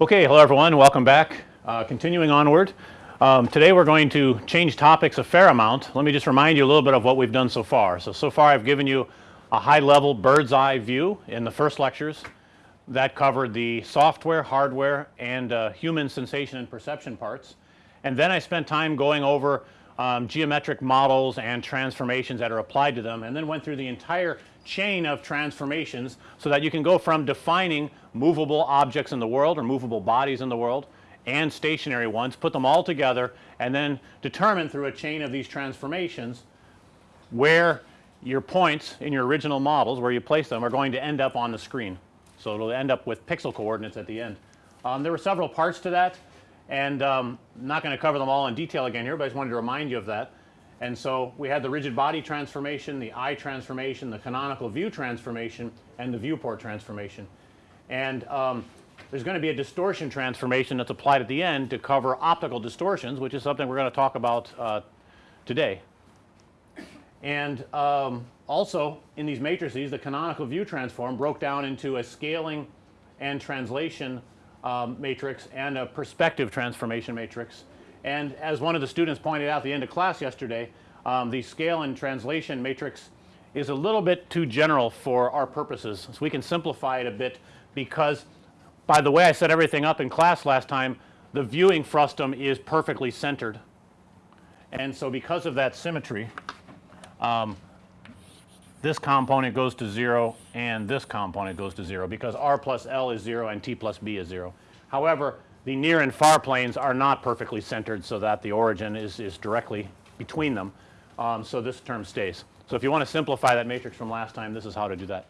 Okay, hello everyone, welcome back. Uh, continuing onward, um, today we're going to change topics a fair amount. Let me just remind you a little bit of what we've done so far. So, so far I've given you a high level bird's eye view in the first lectures that covered the software, hardware and uh, human sensation and perception parts. And then I spent time going over um, geometric models and transformations that are applied to them and then went through the entire chain of transformations so that you can go from defining movable objects in the world or movable bodies in the world and stationary ones, put them all together and then determine through a chain of these transformations where your points in your original models where you place them are going to end up on the screen. So, it will end up with pixel coordinates at the end. Um, there were several parts to that and um, not going to cover them all in detail again here, but I just wanted to remind you of that. And so, we had the rigid body transformation, the eye transformation, the canonical view transformation and the viewport transformation. And um, there's going to be a distortion transformation that's applied at the end to cover optical distortions which is something we're going to talk about uh, today. And um, also in these matrices the canonical view transform broke down into a scaling and translation um, matrix and a perspective transformation matrix. And as one of the students pointed out at the end of class yesterday, um, the scale and translation matrix is a little bit too general for our purposes. So, we can simplify it a bit because by the way I set everything up in class last time the viewing frustum is perfectly centered. And so, because of that symmetry um, this component goes to 0 and this component goes to 0 because r plus L is 0 and t plus b is 0. However, the near and far planes are not perfectly centered so that the origin is, is directly between them. Um, so, this term stays. So, if you want to simplify that matrix from last time this is how to do that.